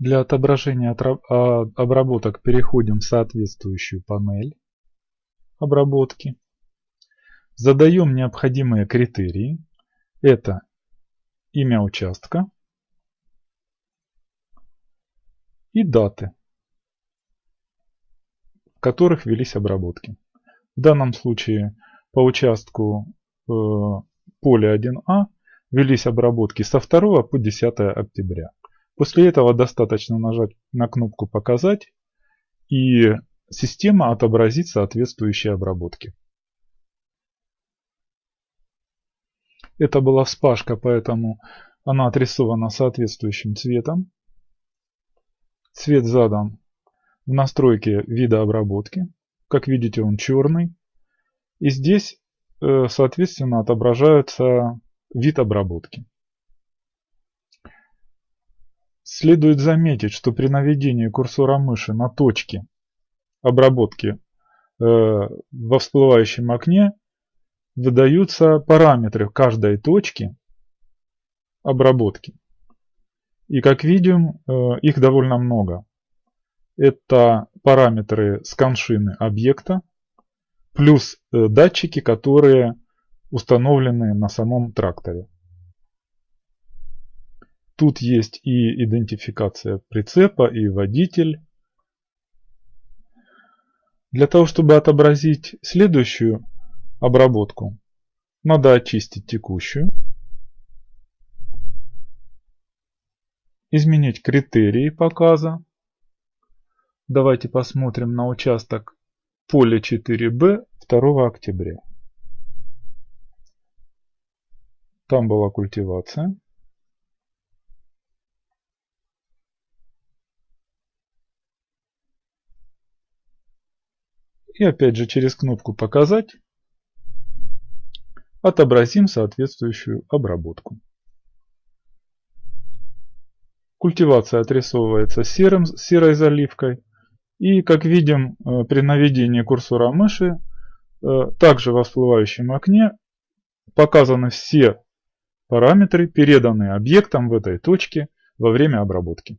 Для отображения а, обработок переходим в соответствующую панель обработки. Задаем необходимые критерии. Это имя участка и даты, в которых велись обработки. В данном случае по участку э, поля 1А велись обработки со 2 по 10 октября. После этого достаточно нажать на кнопку «Показать» и система отобразит соответствующие обработки. Это была вспашка, поэтому она отрисована соответствующим цветом. Цвет задан в настройке вида обработки. Как видите, он черный. И здесь, э, соответственно, отображается вид обработки. Следует заметить, что при наведении курсора мыши на точки обработки э, во всплывающем окне выдаются параметры каждой точки обработки. И как видим, э, их довольно много. Это параметры сканшины объекта, плюс э, датчики, которые установлены на самом тракторе. Тут есть и идентификация прицепа, и водитель. Для того, чтобы отобразить следующую обработку, надо очистить текущую. Изменить критерии показа. Давайте посмотрим на участок поля 4Б 2 октября. Там была культивация. И опять же через кнопку «Показать» отобразим соответствующую обработку. Культивация отрисовывается серым, серой заливкой. И как видим э, при наведении курсора мыши, э, также во всплывающем окне показаны все параметры, переданные объектом в этой точке во время обработки.